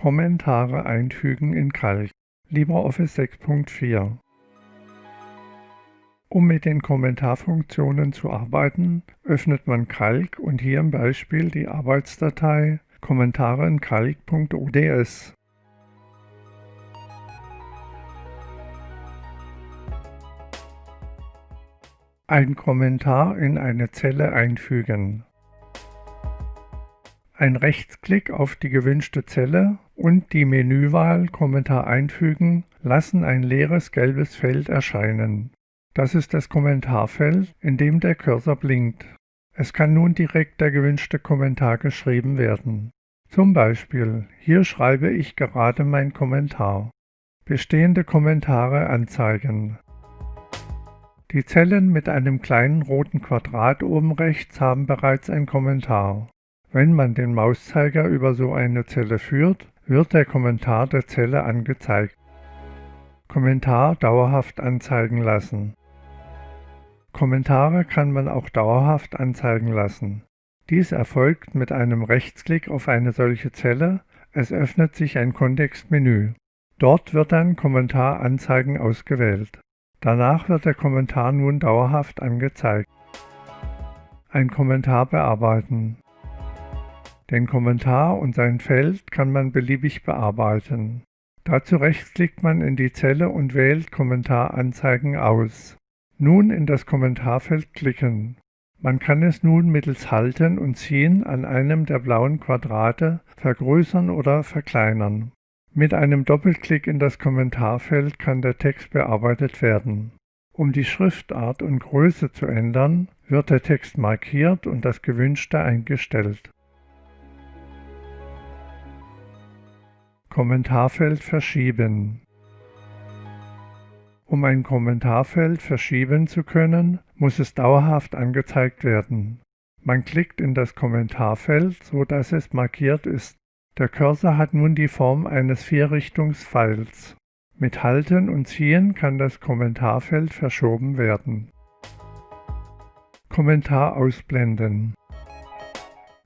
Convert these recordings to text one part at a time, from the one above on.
Kommentare einfügen in Calc LibreOffice 6.4 Um mit den Kommentarfunktionen zu arbeiten, öffnet man Calc und hier im Beispiel die Arbeitsdatei Kommentare in Calc.ods. Ein Kommentar in eine Zelle einfügen. Ein Rechtsklick auf die gewünschte Zelle und die Menüwahl Kommentar einfügen lassen ein leeres gelbes Feld erscheinen. Das ist das Kommentarfeld, in dem der Cursor blinkt. Es kann nun direkt der gewünschte Kommentar geschrieben werden. Zum Beispiel, hier schreibe ich gerade mein Kommentar. Bestehende Kommentare anzeigen. Die Zellen mit einem kleinen roten Quadrat oben rechts haben bereits ein Kommentar. Wenn man den Mauszeiger über so eine Zelle führt, wird der Kommentar der Zelle angezeigt. Kommentar dauerhaft anzeigen lassen. Kommentare kann man auch dauerhaft anzeigen lassen. Dies erfolgt mit einem Rechtsklick auf eine solche Zelle, es öffnet sich ein Kontextmenü. Dort wird dann Kommentar anzeigen ausgewählt. Danach wird der Kommentar nun dauerhaft angezeigt. Ein Kommentar bearbeiten. Den Kommentar und sein Feld kann man beliebig bearbeiten. Dazu rechtsklickt man in die Zelle und wählt Kommentar anzeigen aus. Nun in das Kommentarfeld klicken. Man kann es nun mittels Halten und Ziehen an einem der blauen Quadrate vergrößern oder verkleinern. Mit einem Doppelklick in das Kommentarfeld kann der Text bearbeitet werden. Um die Schriftart und Größe zu ändern, wird der Text markiert und das Gewünschte eingestellt. Kommentarfeld verschieben. Um ein Kommentarfeld verschieben zu können, muss es dauerhaft angezeigt werden. Man klickt in das Kommentarfeld, so dass es markiert ist. Der Cursor hat nun die Form eines Vierrichtungspfeils. Mit Halten und Ziehen kann das Kommentarfeld verschoben werden. Kommentar ausblenden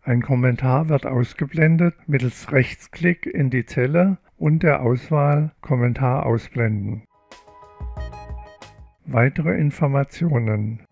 ein Kommentar wird ausgeblendet mittels Rechtsklick in die Zelle und der Auswahl Kommentar ausblenden. Weitere Informationen